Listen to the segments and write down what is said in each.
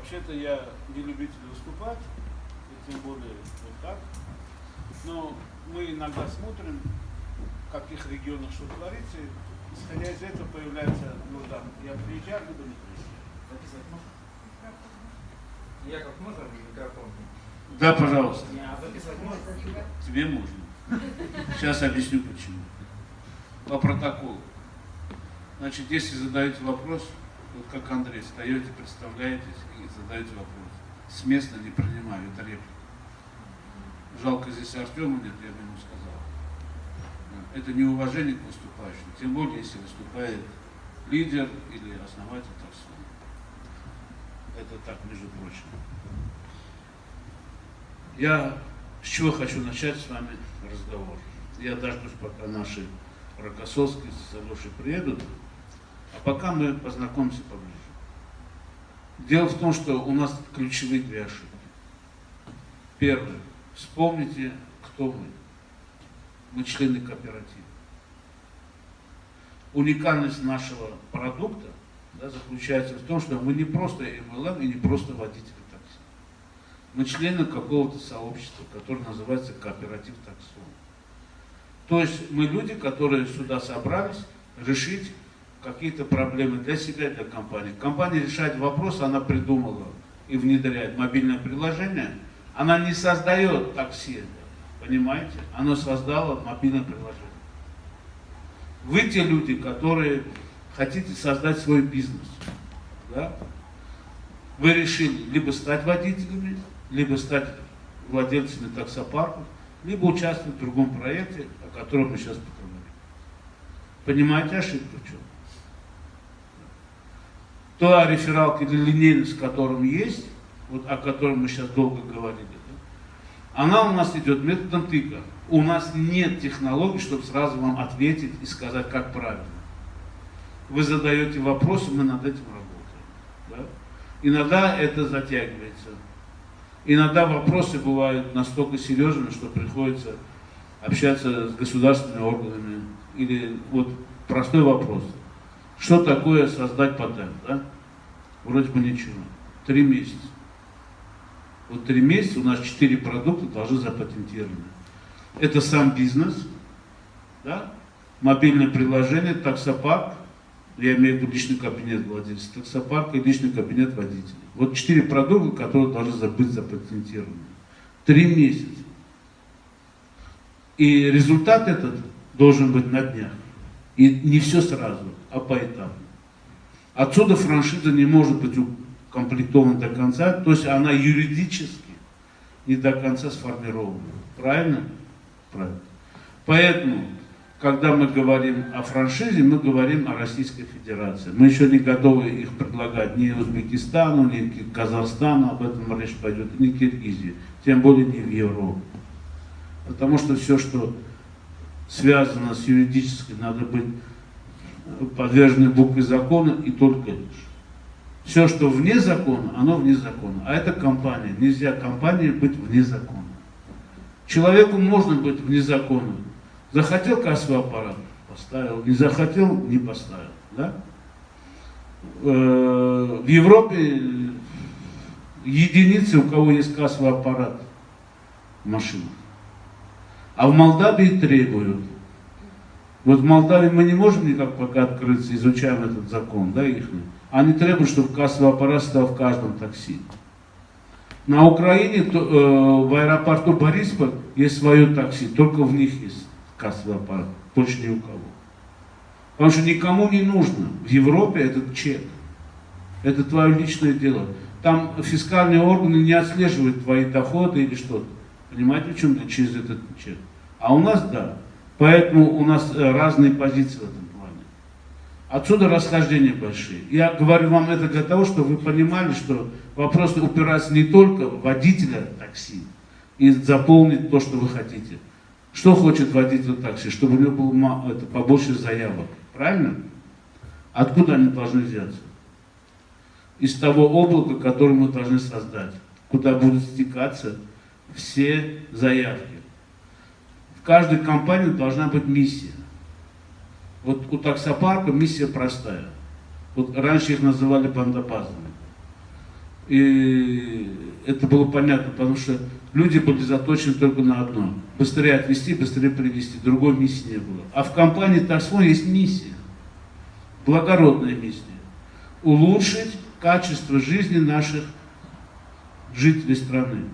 Вообще-то я не любитель выступать, и тем более вот так. Но мы иногда смотрим, в каких регионах что творится, и исходя из этого появляется нужда. Я приезжаю, либо не приезжаю. Записывать можно? Яков, можно микрофон? Да, пожалуйста. А записывать можно? Тебе можно. Сейчас объясню почему. По протоколу. Значит, если задаете вопрос, вот как Андрей, встаете, представляетесь и задаете вопрос. С места не принимаю, это реплика. Жалко здесь Артема нет, я бы ему сказал. Это неуважение к выступающим, тем более, если выступает лидер или основатель таксона. Это так, между прочим. Я с чего хочу начать с вами разговор. Я дождусь, пока наши Рокоссовские с приедут, а пока мы познакомимся поближе. Дело в том, что у нас ключевые две ошибки. Первое. Вспомните, кто мы. Мы члены кооператива. Уникальность нашего продукта да, заключается в том, что мы не просто MLM и не просто водители такси. Мы члены какого-то сообщества, которое называется кооператив таксон. То есть мы люди, которые сюда собрались решить какие-то проблемы для себя, для компании. Компания решает вопрос, она придумала и внедряет мобильное приложение. Она не создает такси, понимаете? Она создала мобильное приложение. Вы те люди, которые хотите создать свой бизнес. Да? Вы решили либо стать водителями, либо стать владельцами таксопарков, либо участвовать в другом проекте, о котором мы сейчас поговорим. Понимаете ошибку в чем? Та рефералка или линейность, которым есть, вот о котором мы сейчас долго говорили, да, она у нас идет методом тыка. У нас нет технологий, чтобы сразу вам ответить и сказать, как правильно. Вы задаете вопросы, мы над этим работаем. Да? Иногда это затягивается. Иногда вопросы бывают настолько серьезными, что приходится общаться с государственными органами. Или вот простой вопрос. Что такое создать патент? Да? Вроде бы ничего. Три месяца. Вот три месяца у нас четыре продукта должны запатентированы. Это сам бизнес, да? мобильное приложение, таксопарк, я имею в виду личный кабинет владельца таксопарка и личный кабинет водителя. Вот четыре продукта, которые должны быть запатентированы. Три месяца. И результат этот должен быть на днях. И не все сразу, а поэтапно. Отсюда франшиза не может быть укомплектована до конца, то есть она юридически не до конца сформирована. Правильно? Правильно. Поэтому, когда мы говорим о франшизе, мы говорим о Российской Федерации. Мы еще не готовы их предлагать ни Узбекистану, ни Казахстану, об этом речь пойдет, ни Киргизии, тем более не в Европе. Потому что все, что связано с юридической, надо быть подвержены букве закона и только лишь. Все, что вне закона, оно вне закона. А это компания. Нельзя компании быть вне закона. Человеку можно быть вне закона. Захотел кассовый аппарат, поставил. Не захотел, не поставил. Да? Э, в Европе единицы, у кого есть кассовый аппарат в машинах. А в Молдавии требуют. Вот в Молдавии мы не можем никак пока открыться, изучаем этот закон, да, их. Они требуют, чтобы кассовый аппарат стал в каждом такси. На Украине, то, э, в аэропорту Борисполь есть свое такси, только в них есть кассовый аппарат, больше ни у кого. Потому что никому не нужно. В Европе этот чек. Это твое личное дело. Там фискальные органы не отслеживают твои доходы или что-то. Понимаете, в чем то через этот чек? А у нас да. Поэтому у нас э, разные позиции в этом плане. Отсюда расхождения большие. Я говорю вам это для того, чтобы вы понимали, что вопрос упирается не только в водителя такси и заполнить то, что вы хотите. Что хочет водитель такси? Чтобы у него было это, побольше заявок. Правильно? Откуда они должны взяться? Из того облака, которое мы должны создать, куда будут стекаться все заявки. Каждой компании должна быть миссия. Вот у таксопарка миссия простая. Вот раньше их называли бандопазами. И это было понятно, потому что люди были заточены только на одно. Быстрее отвести, быстрее привести. Другой миссии не было. А в компании Тарсон есть миссия. Благородная миссия. Улучшить качество жизни наших жителей страны.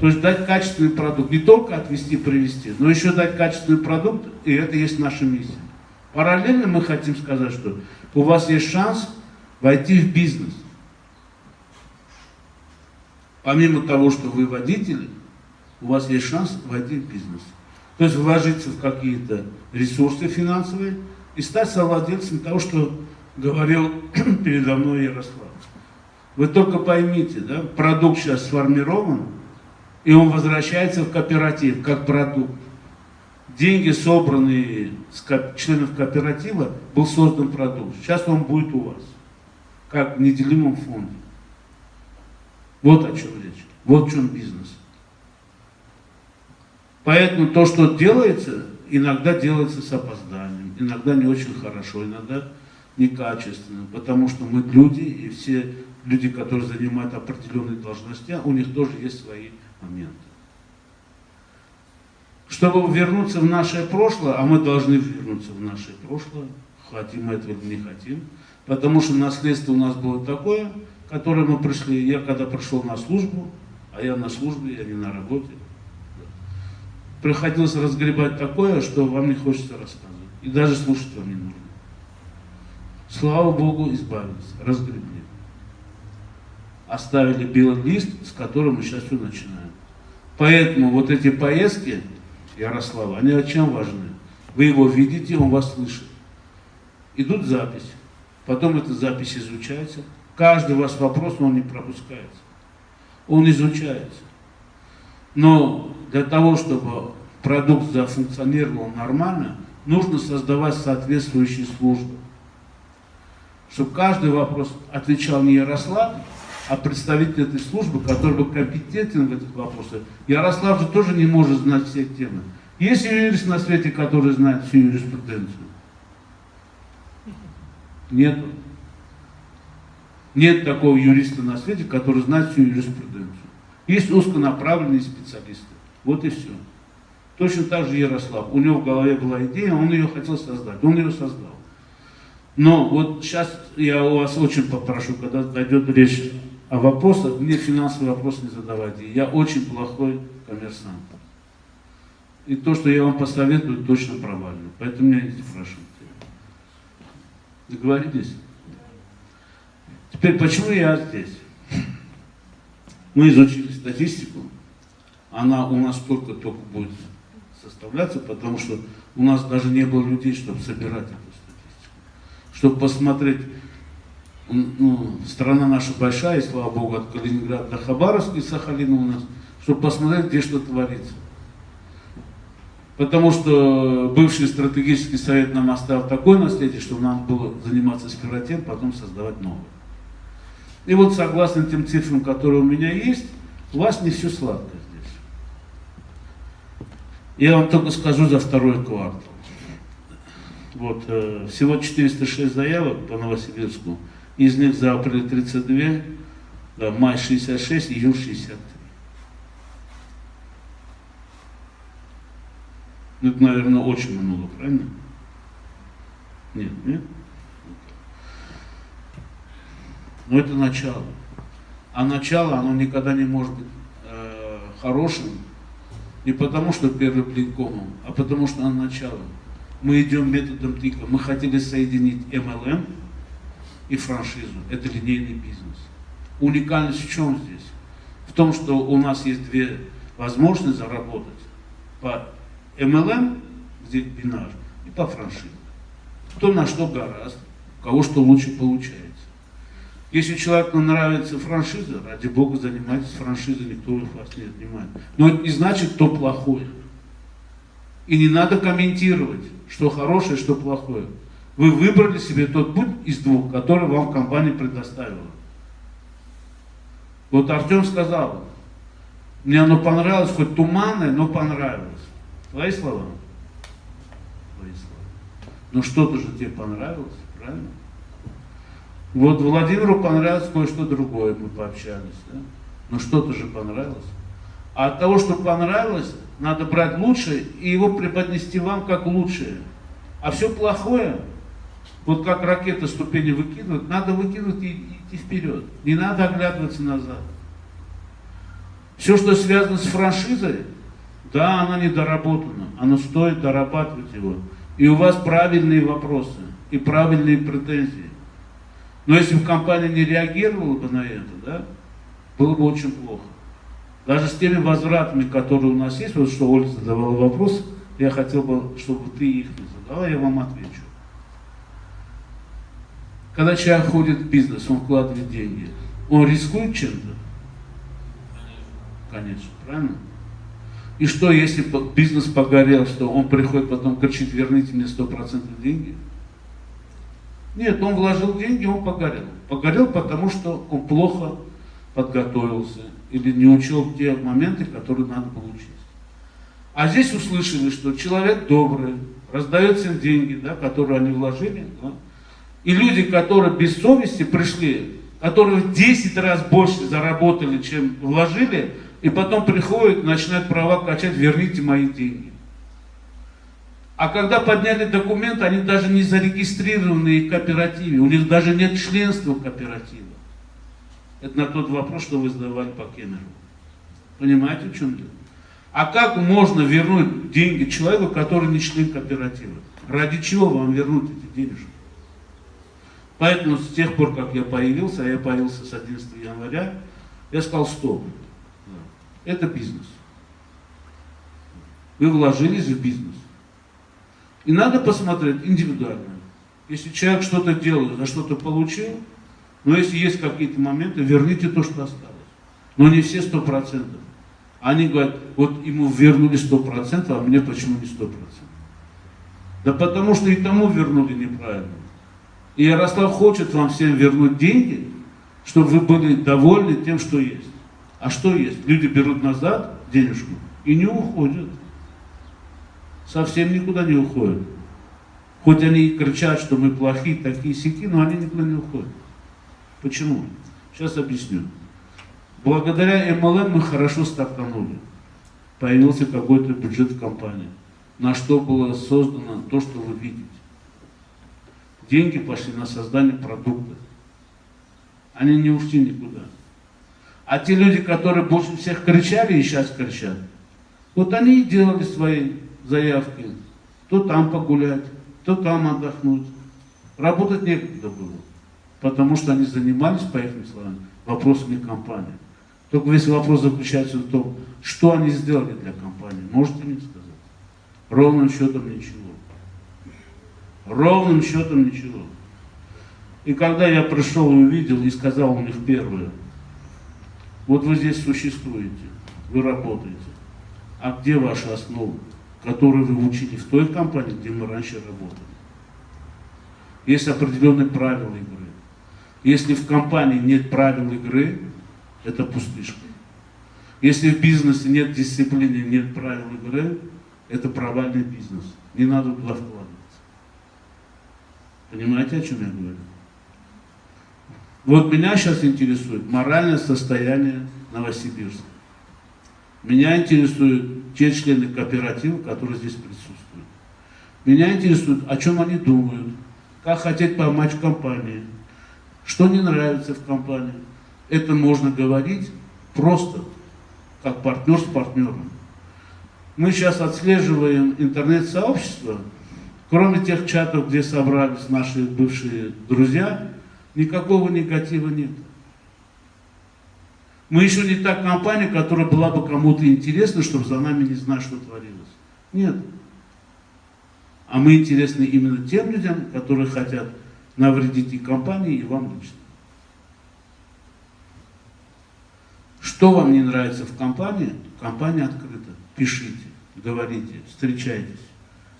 То есть дать качественный продукт. Не только отвести, привести, но еще дать качественный продукт, и это есть наша миссия. Параллельно мы хотим сказать, что у вас есть шанс войти в бизнес. Помимо того, что вы водители, у вас есть шанс войти в бизнес. То есть вложиться в какие-то ресурсы финансовые и стать совладельцем того, что говорил передо мной Ярослав. Вы только поймите, да, продукт сейчас сформирован, и он возвращается в кооператив как продукт. Деньги, собранные с членов кооператива, был создан продукт. Сейчас он будет у вас, как в неделимом фонде. Вот о чем речь. Вот в чем бизнес. Поэтому то, что делается, иногда делается с опозданием, иногда не очень хорошо, иногда некачественно, потому что мы люди, и все люди, которые занимают определенные должности, у них тоже есть свои моменты. Чтобы вернуться в наше прошлое, а мы должны вернуться в наше прошлое, хотим мы этого или не хотим, потому что наследство у нас было такое, которое мы пришли, я когда пришел на службу, а я на службе, я не на работе, приходилось разгребать такое, что вам не хочется рассказывать. И даже слушать вам не нужно. Слава Богу, избавились, разгребли. Оставили белый лист, с которым мы сейчас все начинаем. Поэтому вот эти поездки, Ярослава, они о чем важны? Вы его видите, он вас слышит. Идут записи. Потом эта запись изучается. Каждый ваш вопрос, он не пропускается. Он изучается. Но для того, чтобы продукт зафункционировал нормально, нужно создавать соответствующие службы. Чтобы каждый вопрос отвечал не Ярослав, а представитель этой службы, который был компетентен в этих вопросах. Ярослав же тоже не может знать все темы. Есть юрист на свете, который знает всю юриспруденцию? Нет. Нет такого юриста на свете, который знает всю юриспруденцию. Есть узконаправленные специалисты. Вот и все. Точно так же Ярослав. У него в голове была идея, он ее хотел создать. Он ее создал. Но вот сейчас я у вас очень попрошу, когда дойдет речь о вопросах, мне финансовый вопрос не задавайте. Я очень плохой коммерсант. И то, что я вам посоветую, точно провально. Поэтому меня не спрашивайте. Договорились? Теперь, почему я здесь? Мы изучили статистику. Она у нас только-только будет составляться, потому что у нас даже не было людей, чтобы собирать эту статистику. Чтобы посмотреть, ну, страна наша большая, и слава богу, от Калининграда до Хабаровска и Сахалина у нас, чтобы посмотреть, где что творится. Потому что бывший стратегический совет нам оставил такое наследие, что нам было заниматься сперва тем, потом создавать новое. И вот согласно тем цифрам, которые у меня есть, у вас не все сладко здесь. Я вам только скажу за второй квартал. Вот, э, всего 406 заявок по Новосибирску. Из них за апрель 32, да, май 66, июль 63. Ну, это, наверное, очень много, правильно? Нет, нет? Но это начало. А начало, оно никогда не может быть э, хорошим. Не потому, что первый блин а потому, что оно начало. Мы идем методом тыка. Мы хотели соединить MLM и франшизу. Это линейный бизнес. Уникальность в чем здесь? В том, что у нас есть две возможности заработать. По MLM, где бинар, и по франшизе. Кто на что гораздо, у кого что лучше получается. Если человеку нравится франшиза, ради бога, занимайтесь франшизой, никто вас не отнимает. Но это не значит, кто плохой. И не надо комментировать, что хорошее, что плохое. Вы выбрали себе тот путь из двух, который вам компания предоставила. Вот Артем сказал, мне оно понравилось, хоть туманное, но понравилось. Твои слова? Твои слова. Но что-то же тебе понравилось, правильно? Вот Владимиру понравилось кое-что другое, мы пообщались. Да? Ну что-то же понравилось. А от того, что понравилось, надо брать лучшее и его преподнести вам как лучшее. А все плохое, вот как ракета ступени выкидывают, надо выкидывать и идти вперед. Не надо оглядываться назад. Все, что связано с франшизой, да, она недоработана, она стоит дорабатывать его. И у вас правильные вопросы и правильные претензии. Но если бы компания не реагировала бы на это, да, было бы очень плохо. Даже с теми возвратами, которые у нас есть, вот что Ольга задавала вопрос, я хотел бы, чтобы ты их не задала, я вам отвечу. Когда человек ходит в бизнес, он вкладывает деньги, он рискует чем-то? Конечно, правильно? И что, если бизнес погорел, что он приходит потом кричит, верните мне 100% деньги? Нет, он вложил деньги, он погорел. Погорел, потому что он плохо подготовился или не учел те моменты, которые надо было учесть. А здесь услышали, что человек добрый, раздает им деньги, да, которые они вложили. Да, и люди, которые без совести пришли, которые в 10 раз больше заработали, чем вложили, и потом приходят, начинают права качать, верните мои деньги. А когда подняли документ, они даже не зарегистрированы в кооперативе, у них даже нет членства кооператива. Это на тот вопрос, что вы задавали по Кемеру. Понимаете, в чем дело? А как можно вернуть деньги человеку, который не член кооператива? Ради чего вам вернуть эти денежки? Поэтому с тех пор, как я появился, а я появился с 11 января, я сказал, стоп, это бизнес. Вы вложились в бизнес. И надо посмотреть индивидуально. Если человек что-то делает, за что-то получил, но если есть какие-то моменты, верните то, что осталось. Но не все сто процентов. Они говорят, вот ему вернули сто процентов, а мне почему не сто процентов? Да потому что и тому вернули неправильно. И Ярослав хочет вам всем вернуть деньги, чтобы вы были довольны тем, что есть. А что есть? Люди берут назад денежку и не уходят. Совсем никуда не уходят. Хоть они и кричат, что мы плохие, такие сики, но они никуда не уходят. Почему? Сейчас объясню. Благодаря MLM мы хорошо стартанули. Появился какой-то бюджет компании, на что было создано то, что вы видите. Деньги пошли на создание продукта. Они не ушли никуда. А те люди, которые больше всех кричали и сейчас кричат, вот они и делали свои заявки. То там погулять, то там отдохнуть. Работать некогда было потому что они занимались, по их словам, вопросами компании. Только весь вопрос заключается в том, что они сделали для компании. Можете мне сказать? Ровным счетом ничего. Ровным счетом ничего. И когда я пришел и увидел, и сказал у них первое, вот вы здесь существуете, вы работаете, а где ваши основы, которые вы учили в той компании, где мы раньше работали? Есть определенные правила игры. Если в компании нет правил игры, это пустышка. Если в бизнесе нет дисциплины, нет правил игры, это провальный бизнес. Не надо туда вкладываться. Понимаете, о чем я говорю? Вот меня сейчас интересует моральное состояние Новосибирска. Меня интересуют те члены кооператива, которые здесь присутствуют. Меня интересует, о чем они думают, как хотят помочь компании, что не нравится в компании. Это можно говорить просто, как партнер с партнером. Мы сейчас отслеживаем интернет-сообщество, кроме тех чатов, где собрались наши бывшие друзья, никакого негатива нет. Мы еще не та компания, которая была бы кому-то интересна, чтобы за нами не знать, что творилось. Нет. А мы интересны именно тем людям, которые хотят навредить и компании, и вам лично. Что вам не нравится в компании? Компания открыта. Пишите, говорите, встречайтесь,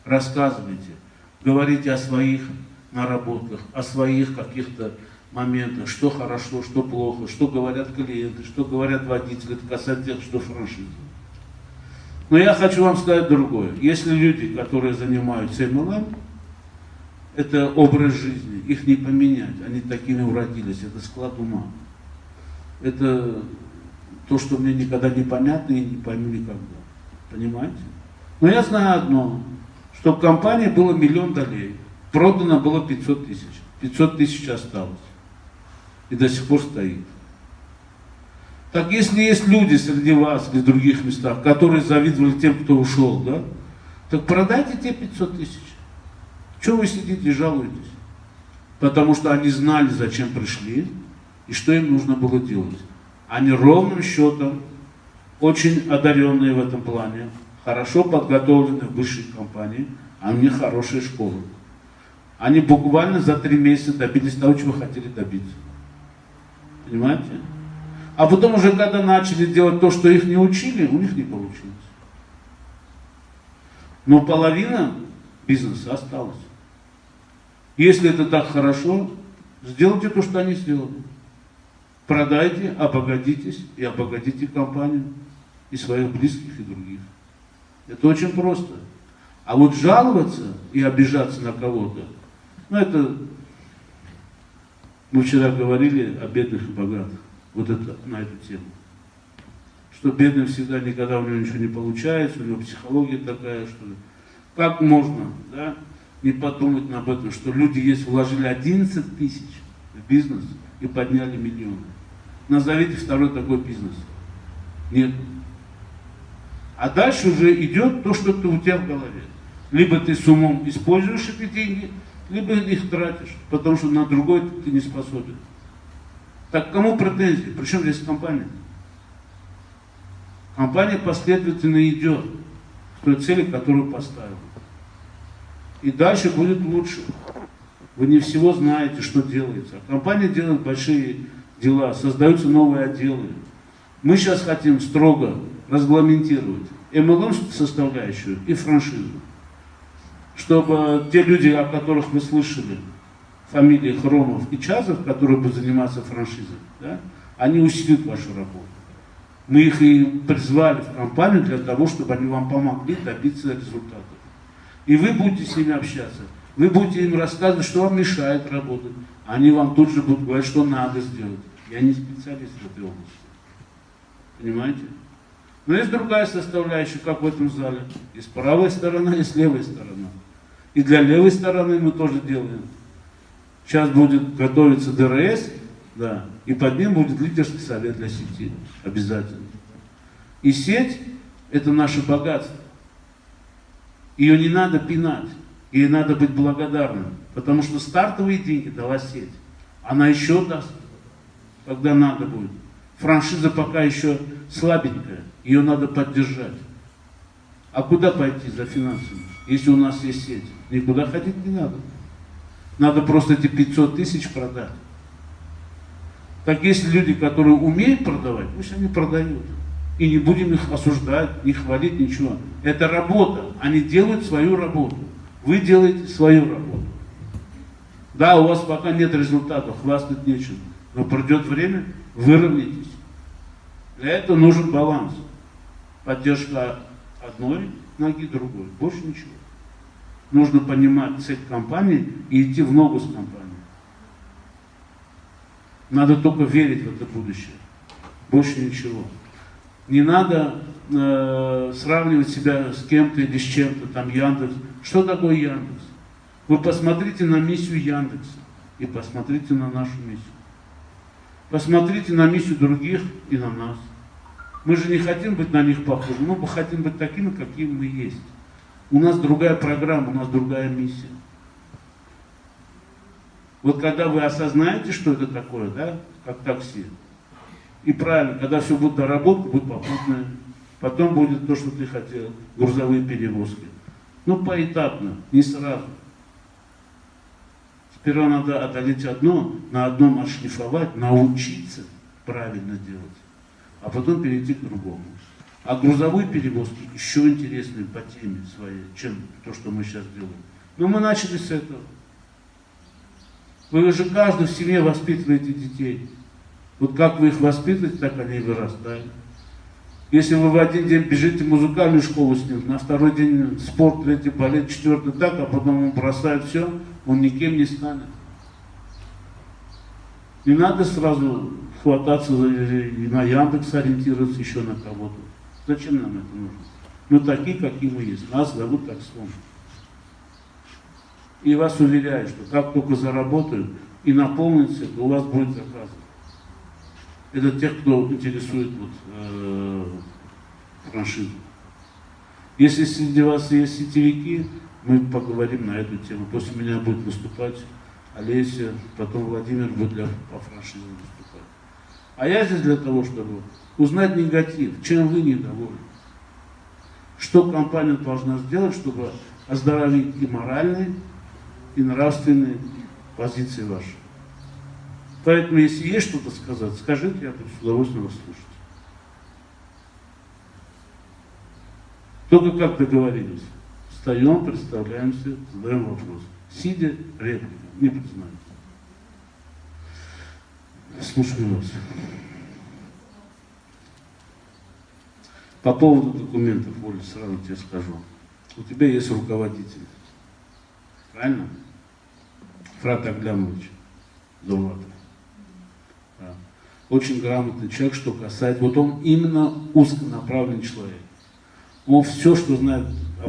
рассказывайте, говорите о своих наработках, о своих каких-то моментах, что хорошо, что плохо, что говорят клиенты, что говорят водители, касается тех, что франшиза. Но я хочу вам сказать другое. Если люди, которые занимаются MLM, Это образ жизни. Их не поменять. Они такими уродились. Это склад ума. Это то, что мне никогда не понятно и не пойму никогда. Понимаете? Но я знаю одно, что в компании было миллион долей. Продано было 500 тысяч. 500 тысяч осталось. И до сих пор стоит. Так если есть люди среди вас или в других местах, которые завидовали тем, кто ушел, да, так продайте те 500 тысяч. Чего вы сидите и жалуетесь? Потому что они знали, зачем пришли и что им нужно было делать. Они ровным счетом, очень одаренные в этом плане, хорошо подготовлены в высшей компании, а у них хорошая школа. Они буквально за три месяца добились того, чего хотели добиться. Понимаете? А потом уже, когда начали делать то, что их не учили, у них не получилось. Но половина бизнеса осталась. Если это так хорошо, сделайте то, что они сделали. Продайте, обогатитесь и обогатите компанию и своих близких и других. Это очень просто. А вот жаловаться и обижаться на кого-то, ну это, мы вчера говорили о бедных и богатых, вот это, на эту тему. Что бедный всегда никогда у него ничего не получается, у него психология такая, что как можно, да, не подумать об этом, что люди есть вложили 11 тысяч в бизнес и подняли миллионы. Назовите второй такой бизнес. Нет. А дальше уже идет то, что ты у тебя в голове. Либо ты с умом используешь эти деньги, либо их тратишь, потому что на другой ты не способен. Так кому претензии? Причем здесь компания? Компания последовательно идет к той цели, которую поставила. И дальше будет лучше. Вы не всего знаете, что делается. А компания делает большие дела, создаются новые отделы. Мы сейчас хотим строго регламентировать MLM составляющую и франшизу. Чтобы те люди, о которых вы слышали, фамилии Хромов и Чазов, которые будут заниматься франшизой, да, они усилят вашу работу. Мы их и призвали в компанию для того, чтобы они вам помогли добиться результатов. И вы будете с ними общаться. Вы будете им рассказывать, что вам мешает работать. Они вам тут же будут говорить, что надо сделать. Я не специалист в этой области. Понимаете? Но есть другая составляющая, как в этом зале. Есть правая сторона, есть левая сторона. И для левой стороны мы тоже делаем. Сейчас будет готовиться ДРС, да, и под ним будет лидерский совет для сети. Обязательно. И сеть – это наше богатство. Ее не надо пинать, ей надо быть благодарным, потому что стартовые деньги дала сеть. Она еще даст, когда надо будет. Франшиза пока еще слабенькая, ее надо поддержать. А куда пойти за финансами, если у нас есть сеть? Никуда ходить не надо. Надо просто эти 500 тысяч продать. Так если люди, которые умеют продавать, пусть они продают. И не будем их осуждать, не хвалить, ничего. Это работа. Они делают свою работу. Вы делаете свою работу. Да, у вас пока нет результатов, хвастать нечем. Но придет время, выровняйтесь. Для этого нужен баланс. Поддержка одной ноги другой. Больше ничего. Нужно понимать цель компании и идти в ногу с компанией. Надо только верить в это будущее. Больше ничего. Не надо э, сравнивать себя с кем-то или с чем-то, там Яндекс. Что такое Яндекс? Вы посмотрите на миссию Яндекса и посмотрите на нашу миссию. Посмотрите на миссию других и на нас. Мы же не хотим быть на них похожими, мы хотим быть такими, какими мы есть. У нас другая программа, у нас другая миссия. Вот когда вы осознаете, что это такое, да, как такси, и правильно, когда все будет доработано, будет попутное. Потом будет то, что ты хотел, грузовые перевозки. Ну, поэтапно, не сразу. Сперва надо одолеть одно, на одном отшлифовать, научиться правильно делать, а потом перейти к другому. А грузовые перевозки еще интереснее по теме своей, чем то, что мы сейчас делаем. Но мы начали с этого. Вы же каждый в семье воспитываете детей. Вот как вы их воспитываете, так они и вырастают. Если вы в один день бежите в музыкальную школу с ним, на второй день спорт, третий балет, четвертый так, а потом он бросает все, он никем не станет. Не надо сразу хвататься на Яндекс ориентироваться еще на кого-то. Зачем нам это нужно? Мы такие, какие мы есть. Нас зовут так слон. И вас уверяю, что как только заработают и наполнится, то у вас будет заказы. Это тех, кто интересует вот, э, франшизу. Если среди вас есть сетевики, мы поговорим на эту тему. После меня будет выступать Олеся, потом Владимир будет для, по франшизе выступать. А я здесь для того, чтобы узнать негатив, чем вы недовольны. Что компания должна сделать, чтобы оздоровить и моральные, и нравственные позиции ваши. Поэтому, если есть что-то сказать, скажите, я буду с удовольствием вас слушать. Только как договорились. Встаем, представляемся, задаем вопрос. Сидя, реплика, не признаюсь. Слушаю вас. По поводу документов, Оля, сразу тебе скажу. У тебя есть руководитель. Правильно? Фрат Аглямович Довлатов. Да. Очень грамотный человек, что касается... Вот он именно узконаправленный человек. Он все, что знает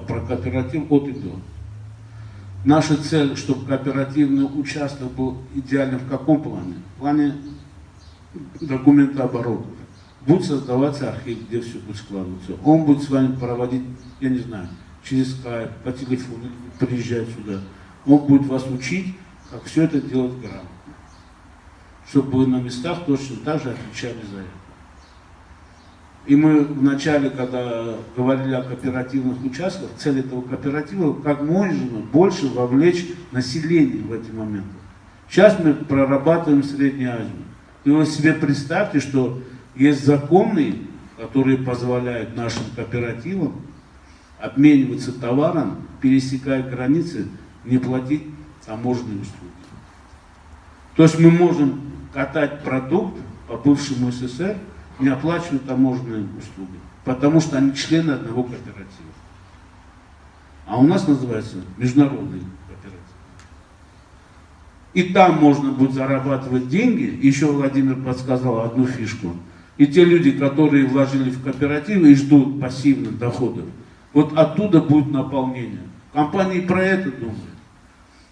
про кооператив, от и до. Наша цель, чтобы кооперативный участок был идеальным в каком плане? В плане документооборотов. Будет создаваться архив, где все будет складываться. Он будет с вами проводить, я не знаю, через скайп, по телефону, приезжать сюда. Он будет вас учить, как все это делать грамотно. Чтобы вы на местах точно так же отвечали за это. И мы вначале, когда говорили о кооперативных участках, цель этого кооператива как можно больше вовлечь население в эти моменты. Сейчас мы прорабатываем Среднюю Азию. И вы себе представьте, что есть законы, которые позволяют нашим кооперативам обмениваться товаром, пересекая границы, не платить таможенные услуги. То есть мы можем катать продукт по бывшему СССР, не оплачивая таможенные услуги, потому что они члены одного кооператива. А у нас называется международный кооператив. И там можно будет зарабатывать деньги. Еще Владимир подсказал одну фишку. И те люди, которые вложили в кооперативы и ждут пассивных доходов, вот оттуда будет наполнение. Компании про это думают.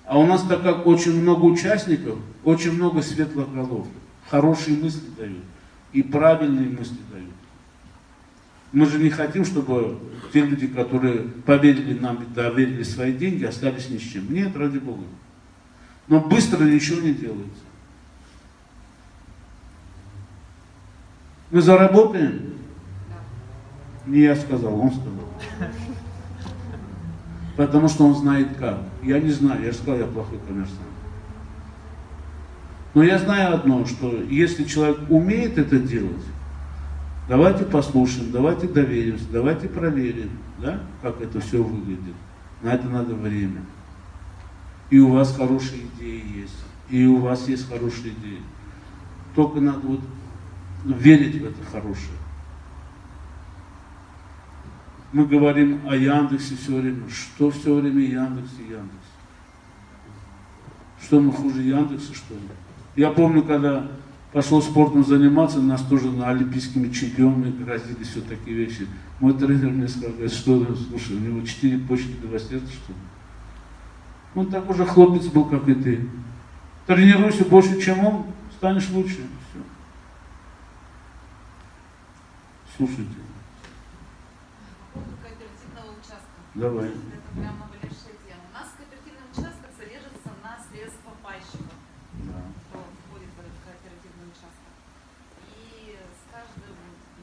А у нас так как очень много участников, очень много светлых голов, хорошие мысли дают и правильные мысли дают. Мы же не хотим, чтобы те люди, которые поверили нам доверили свои деньги, остались ни с чем. Нет, ради Бога. Но быстро ничего не делается. Мы заработаем? Не я сказал, он сказал. Потому что он знает как. Я не знаю, я же сказал, я плохой коммерсант. Но я знаю одно, что если человек умеет это делать, давайте послушаем, давайте доверимся, давайте проверим, да, как это все выглядит. На это надо время. И у вас хорошие идеи есть, и у вас есть хорошие идеи. Только надо вот верить в это хорошее. Мы говорим о Яндексе все время. Что все время Яндекс и Яндекс? Что мы хуже Яндекса, что ли? Я помню, когда пошел спортом заниматься, нас тоже на олимпийскими чемпионами грозили все такие вещи. Мой тренер мне сказал, что, слушай, у него четыре почки до сердца, что ли? Он такой же хлопец был, как и ты. Тренируйся больше, чем он, станешь лучше. Все. Слушайте, давай. Это прям наболевшая тема. У нас кооперативный участок содержится на средства пайщиков, Да. кто входит в этот кооперативный участок. И с каждым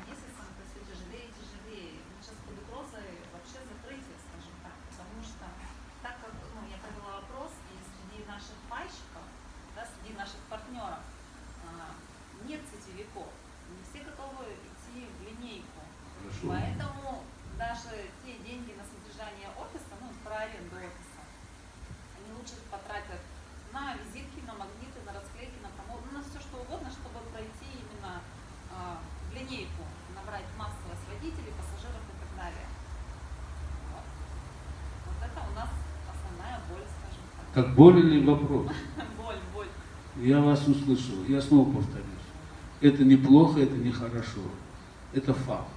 месяцем это все тяжелее и тяжелее. Мы сейчас под угрозой вообще закрытия, скажем так. Потому что так как ну, я провела опрос, и среди наших пайщиков, да, среди наших партнеров а, нет сетевиков. Не все готовы идти в линейку. Хорошо. Поэтому даже те деньги на содержание офиса, ну, про аренду офиса, они лучше потратят на визитки, на магниты, на расклейки, на промо, ну, на все что угодно, чтобы пройти именно а, в линейку, набрать массовое свое Так боль или вопрос? Боль, боль. Я вас услышал. Я снова повторюсь. Это неплохо, это нехорошо. Это факт.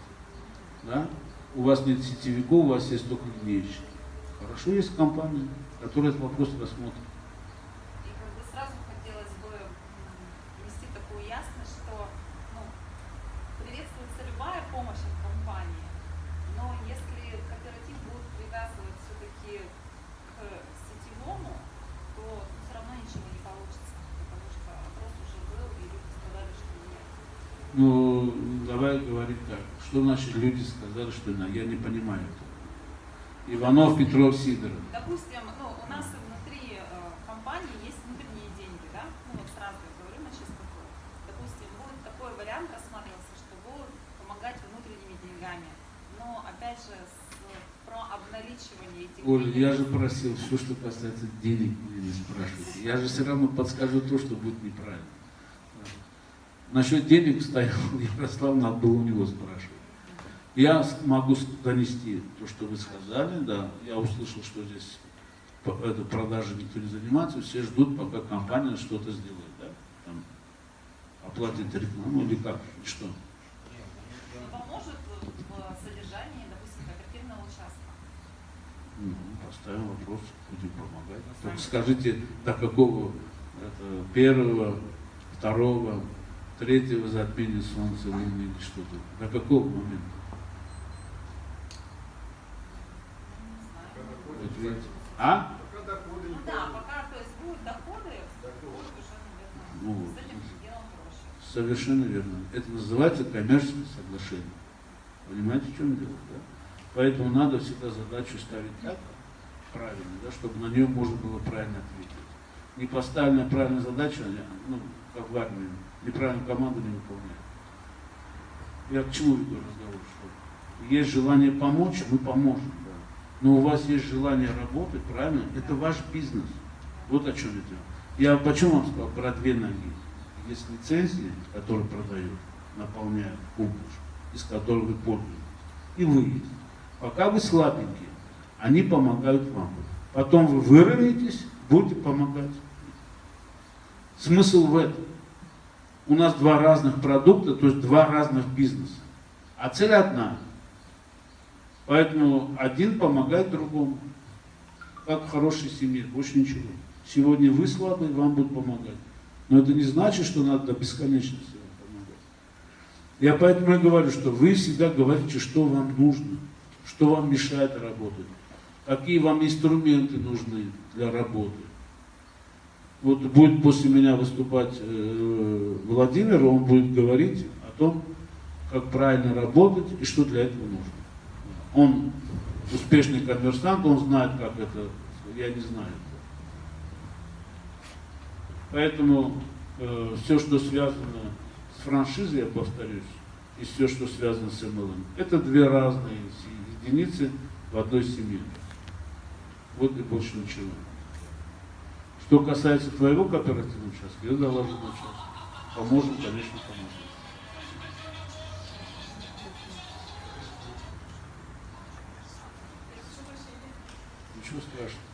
Да? У вас нет сетевиков, у вас есть только линейщики. Хорошо, есть компания, которая этот вопрос рассмотрит. И как бы сразу хотелось бы внести такую ясность, что ну, приветствуется любая помощь от компании, но если кооператив будет привязывать все-таки к сетевому, то все равно ничего не получится, потому что вопрос уже был, и люди сказали, что нет. Ну, давай говорить так. Что значит люди сказали, что на- я не понимаю этого. Иванов, Петров, Сидоров. Допустим, ну, у нас внутри э, компании есть внутренние деньги, да? Ну, вот сразу говорю на чистоту. Допустим, будет такой вариант рассматривался, что будут помогать внутренними деньгами. Но, опять же, с, про обналичивание этих денег. я же просил, все, что касается денег, меня не спрашивайте. Я же все равно подскажу то, что будет неправильно. Насчет денег стоял Ярослав, надо было у него спрашивать. Я могу донести то, что вы сказали, да. Я услышал, что здесь это, продажей никто не занимается, все ждут, пока компания что-то сделает, да. Там, оплатит рекламу или как, и что. Ну, поможет в содержании, допустим, кооперативного участка. Ну, поставим вопрос, будем помогать. Только скажите, до какого это, первого, второго, третьего затмения Солнца, Луны или что-то? До какого момента? Не знаю. Вот видите. А? Пока доходы Ну не да, пока, то есть будут доходы, будет уже, наверное, Ну вот. с этим делом проще. Совершенно верно. Это называется коммерческое соглашение. Понимаете, в чем дело? Да? Поэтому надо всегда задачу ставить так, правильно, да, чтобы на нее можно было правильно ответить. Не поставленная правильная задача, а, ну, как в армии, неправильно команду не выполняет. Я к чему веду разговор? Что есть желание помочь, мы поможем. Да. Но у вас есть желание работать, правильно? Это ваш бизнес. Вот о чем идет. Я почему вам сказал про две ноги? Есть лицензии, которые продают, наполняют публику, из которых вы пользуетесь. И вы есть. Пока вы слабенькие, они помогают вам. Потом вы выровняетесь, будете помогать. Смысл в этом. У нас два разных продукта, то есть два разных бизнеса. А цель одна. Поэтому один помогает другому. Как в хорошей семье, больше ничего. Сегодня вы слабые, вам будут помогать. Но это не значит, что надо до бесконечности вам помогать. Я поэтому и говорю, что вы всегда говорите, что вам нужно, что вам мешает работать, какие вам инструменты нужны для работы. Вот будет после меня выступать э, Владимир, он будет говорить о том, как правильно работать и что для этого нужно. Он успешный коммерсант, он знает, как это, я не знаю. Поэтому э, все, что связано с франшизой, я повторюсь, и все, что связано с MLM, это две разные си- единицы в одной семье. Вот и больше ничего. Что касается твоего кооперативного участка, я доложу на час. Поможем, конечно, поможем. Ничего страшного.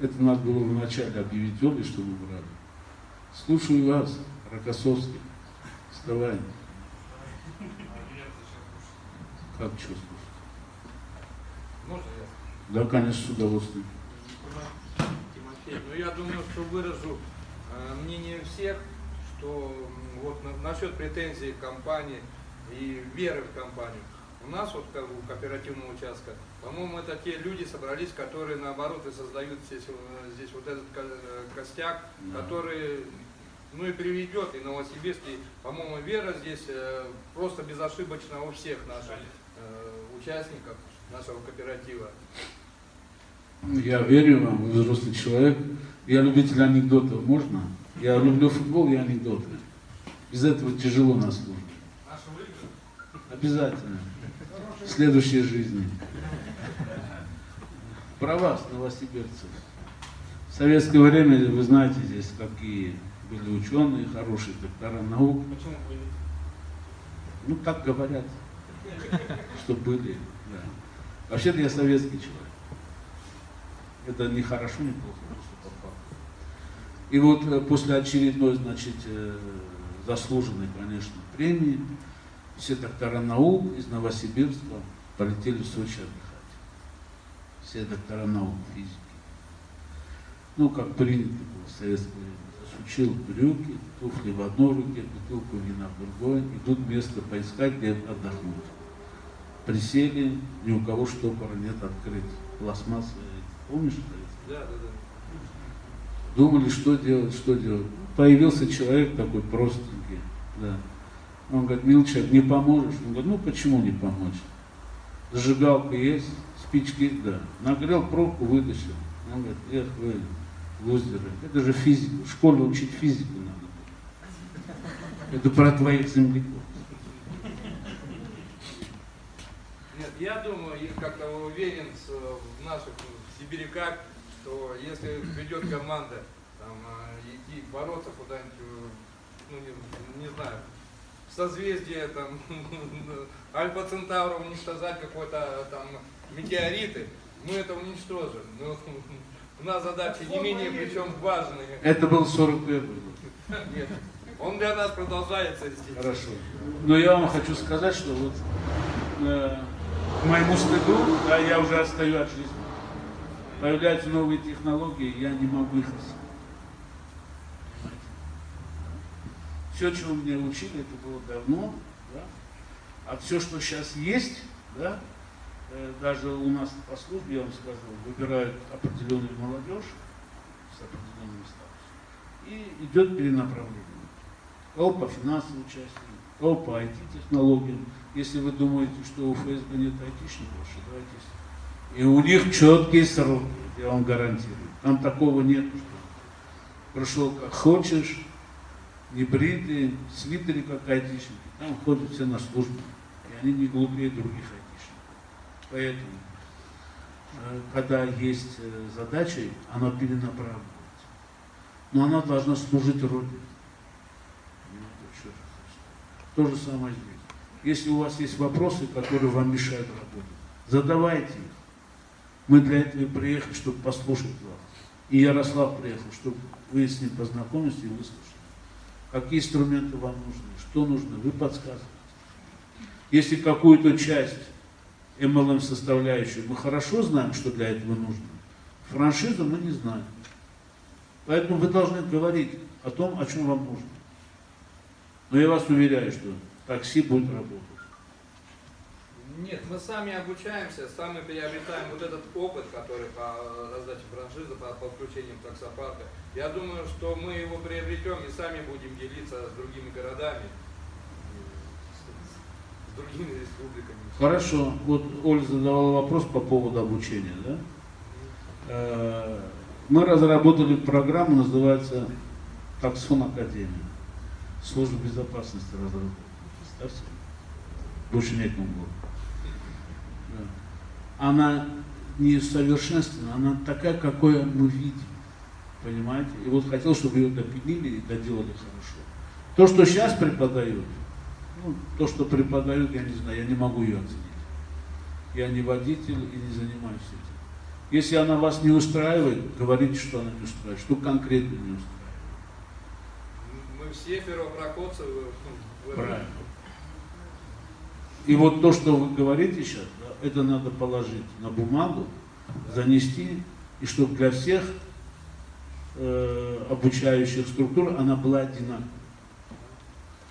Это надо было вначале объявить Оле, что мы брали. Слушаю вас, Рокоссовский. Вставай. Как слушать? Можно я? Да, конечно, с удовольствием. Тимофей, ну я думаю, что выражу э, мнение всех, что вот на- насчет претензий к компании и веры в компанию. У нас вот как у кооперативного участка, по-моему, это те люди собрались, которые наоборот и создают здесь, э, здесь вот этот э, костяк, Да. который ну и приведет и Новосибирск, и, по-моему, вера здесь просто безошибочна у всех наших участников нашего кооператива. Я верю вам, вы взрослый человек. Я любитель анекдотов, можно? Я люблю футбол и анекдоты. Без этого тяжело на службе. Обязательно. В следующей жизни. Про вас, новосибирцев. В советское время, вы знаете, здесь какие были ученые, хорошие доктора наук. Почему Ну, так говорят, что были. Да. Вообще-то я советский человек. Это не хорошо, не плохо, просто по факту. И вот э, после очередной, значит, э, заслуженной, конечно, премии, все доктора наук из Новосибирска полетели в Сочи отдыхать. Все доктора наук, физики. Ну, как принято было в советское время. Засучил брюки, туфли в одной руке, бутылку вина в другой. Идут место поискать, где отдохнуть. Присели, ни у кого штопора нет открыть. Пластмассовые. Помнишь, это? Да, да, да. Думали, что делать, что делать. Появился человек такой простенький, да. Он говорит, мил человек, не поможешь? Он говорит, ну почему не помочь? Зажигалка есть, спички, да. Нагрел пробку, вытащил. Он говорит, эх вы, лузеры, это же физика, в школе учить физику надо. Это про твоих земляков. Нет, я думаю, и как-то уверен в наших в сибиряках, что если придет команда там, э, идти бороться куда-нибудь, э, ну не, не знаю, в созвездие там Альфа Центавра уничтожать какой-то там метеориты, мы это уничтожим. Но у нас задачи не менее причем важные. Это был 41 год. Нет, он для нас продолжается здесь. Хорошо. Но я вам хочу сказать, что вот э, к моему стыду, да, я уже отстаю от жизни. Появляются новые технологии, я не могу их осилить. Все, чего меня учили, это было давно, да? а все, что сейчас есть, да, даже у нас по службе, я вам сказал, выбирают определенную молодежь с определенным статусом, и идет перенаправление кого по финансовой части, кого по IT-технологиям. Если вы думаете, что у ФСБ нет айтишников, ошибаетесь. И у них четкие сроки, я вам гарантирую. Там такого нет, что пришел как хочешь, не бритый, в свитере как айтишники. Там ходят все на службу. И они не глупее других айтишников. Поэтому, э, когда есть э, задача, она перенаправливается. Но она должна служить Родине. То же самое здесь. Если у вас есть вопросы, которые вам мешают работать, задавайте их. Мы для этого и приехали, чтобы послушать вас. И Ярослав приехал, чтобы вы с ним познакомились и выслушали. Какие инструменты вам нужны, что нужно, вы подсказываете. Если какую-то часть MLM составляющую мы хорошо знаем, что для этого нужно, франшизу мы не знаем. Поэтому вы должны говорить о том, о чем вам нужно. Но я вас уверяю, что такси будет работать. Нет, мы сами обучаемся, сами приобретаем вот этот опыт, который по раздаче франшизы, по подключением таксопарка. Я думаю, что мы его приобретем и сами будем делиться с другими городами, другими республиками. Хорошо. Вот Оля задавала вопрос по поводу обучения. Да? Э, Мы разработали программу, называется Таксон Академия. Служба безопасности разработала. Представьте. Больше некому было. Да. Она не совершенственна, она такая, какой мы видим. Понимаете? И вот хотел, чтобы ее допилили и доделали хорошо. То, что сейчас преподают, ну, то, что преподают, я не знаю, я не могу ее оценить. Я не водитель и не занимаюсь этим. Если она вас не устраивает, говорите, что она не устраивает, что конкретно не устраивает. Мы все первопроходцы в. Правильно. И вот то, что вы говорите сейчас, да, это надо положить на бумагу, занести, и чтобы для всех э, обучающих структур она была одинаковой.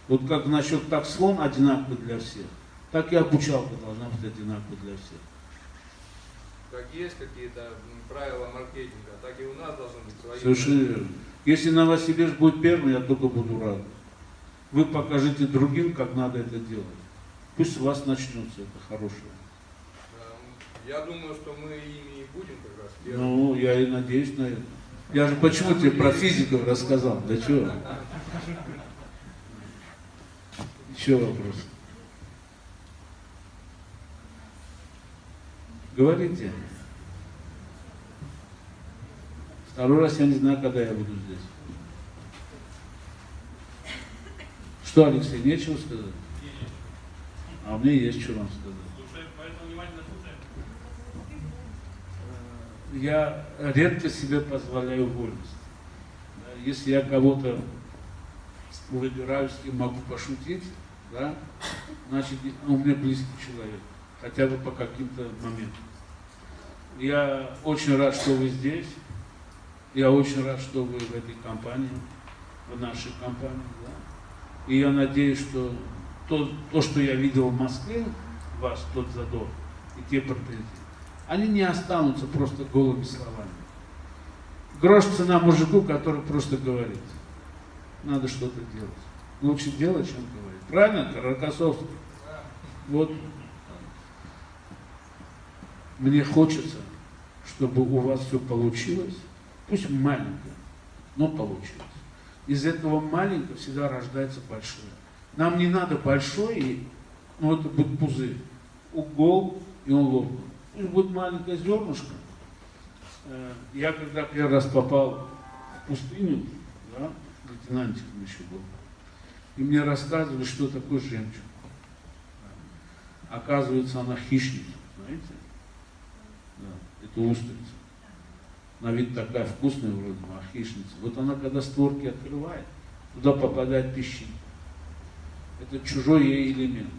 Вот как насчет такслон одинаковый для всех, так и обучалка должна быть одинаковой для всех. Как есть какие-то правила маркетинга, так и у нас должны быть свои. Совершенно верно. Если Новосибирск будет первым, я только буду рад. Вы покажите другим, как надо это делать. Пусть у вас начнется это хорошее. Эм, Я думаю, что мы ими и будем как раз первыми. Ну, я и надеюсь на это. Я же почему тебе про физиков рассказал? Да чего? Еще вопрос. Говорите. Второй раз я не знаю, когда я буду здесь. Что, Алексей, нечего сказать? А мне есть что вам сказать. Я редко себе позволяю вольность. Если я кого-то выбираю, с кем могу пошутить, да, значит, он мне близкий человек, хотя бы по каким-то моментам. Я очень рад, что вы здесь. Я очень рад, что вы в этой компании, в нашей компании. Да. И я надеюсь, что то, то, что я видел в Москве, ваш тот задор и те претензии, они не останутся просто голыми словами. Грош цена мужику, который просто говорит. Надо что-то делать. Лучше делать, чем говорить. Правильно, Рокоссовский? Вот. Мне хочется, чтобы у вас все получилось, пусть маленькое, но получилось. Из этого маленького всегда рождается большое. Нам не надо большой, и, ну это будет пузырь. Угол, и он лопнул. Пусть будет маленькое зернышко. Э, Я когда первый раз попал в пустыню, да, лейтенантиком еще был, и мне рассказывали, что такое жемчуг. Оказывается, она хищница, знаете? Да, это устрица. На вид такая вкусная вроде, бы, а хищница. Вот она, когда створки открывает, туда попадает песчинка. Это чужой ей элемент.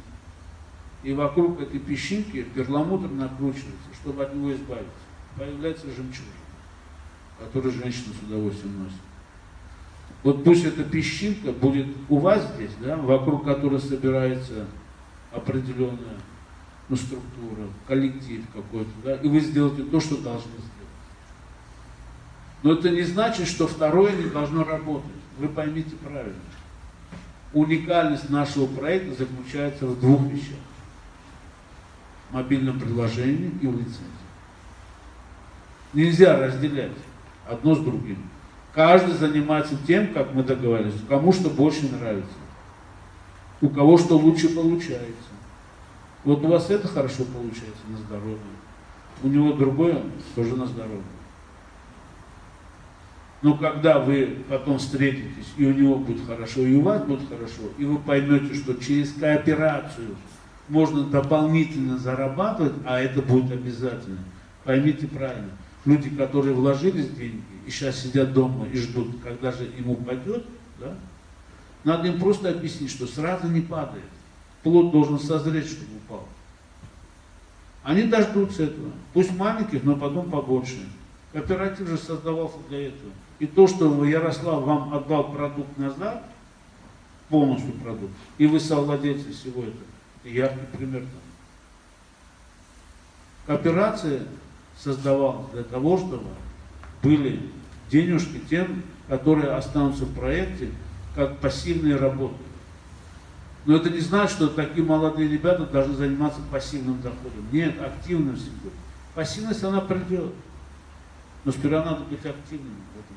И вокруг этой песчинки перламутр накручивается, чтобы от него избавиться. Появляется жемчужина, которую женщина с удовольствием носит. Вот пусть эта песчинка будет у вас здесь, да, вокруг которой собирается определенная ну, структура, коллектив какой-то, да, и вы сделаете то, что должны сделать. Но это не значит, что второе не должно работать. Вы поймите правильно. Уникальность нашего проекта заключается в двух вещах. Мобильном приложении и в лицензии. Нельзя разделять одно с другим. Каждый занимается тем, как мы договорились, кому что больше нравится, у кого что лучше получается. Вот у вас это хорошо получается на здоровье, у него другое тоже на здоровье. Но когда вы потом встретитесь, и у него будет хорошо, и у вас будет хорошо, и вы поймете, что через кооперацию можно дополнительно зарабатывать, а это будет обязательно. Поймите правильно. Люди, которые вложились деньги и сейчас сидят дома и ждут, когда же им упадет, да, надо им просто объяснить, что сразу не падает. Плод должен созреть, чтобы упал. Они дождутся этого. Пусть маленьких, но потом побольше. Кооператив же создавался для этого. И то, что Ярослав вам отдал продукт назад, полностью продукт, и вы совладельцы всего этого, это яркий пример тому. Кооперация создавалась для того, чтобы были денежки тем, которые останутся в проекте, как пассивные работы. Но это не значит, что такие молодые ребята должны заниматься пассивным доходом. Нет, активным всегда. Пассивность, она придет. Но сперва надо быть активным в этом.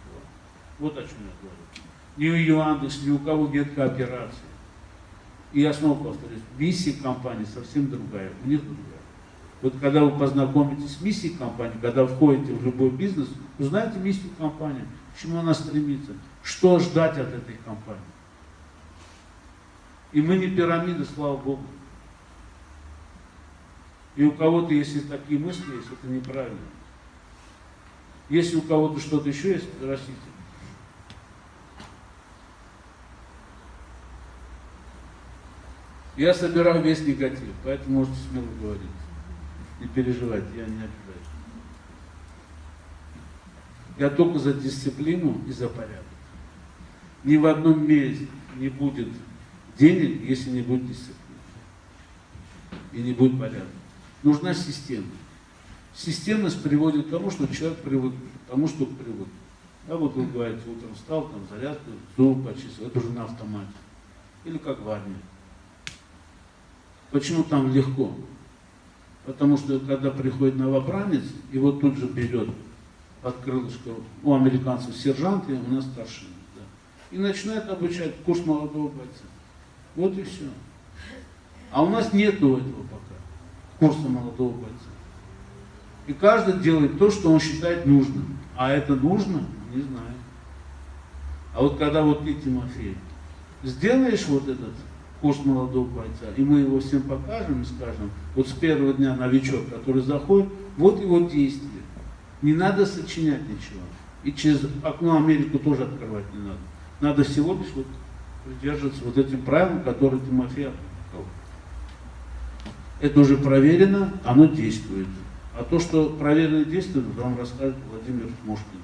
Вот о чем я говорю. Ни у Яндекс, ни у кого нет кооперации. И я снова повторюсь, миссия компании совсем другая, у них другая. Вот когда вы познакомитесь с миссией компании, когда входите в любой бизнес, узнаете миссию компании, к чему она стремится, что ждать от этой компании. И мы не пирамида, слава Богу. И у кого-то, если такие мысли есть, это неправильно. Если у кого-то что-то еще есть, растите. Я собираю весь негатив, поэтому можете смело говорить. Не переживайте, я не обижаюсь. Я только за дисциплину и за порядок. Ни в одном месте не будет денег, если не будет дисциплины. И не будет порядка. Нужна система. Системность приводит к тому, что человек привык к тому, что привык. Да, вот вы говорите, утром встал, там зарядку, зуб почистил, это уже на автомате. Или как в армии. Почему там легко? Потому что когда приходит новобранец, его тут же берет под крылышко у американцев сержант, и у нас старший. Да, и начинает обучать курс молодого бойца. Вот и все. А у нас нету этого пока, курса молодого бойца. И каждый делает то, что он считает нужным. А это нужно? Не знаю. А вот когда вот ты, Тимофей, сделаешь вот этот курс молодого бойца, и мы его всем покажем и скажем, вот с первого дня новичок, который заходит, вот его действие. Не надо сочинять ничего. И через окно Америку тоже открывать не надо. Надо всего лишь вот придерживаться вот этим правилам, которые Тимофей опубликовал. Это уже проверено, оно действует. А то, что проверено действует, вам расскажет Владимир Мушкин.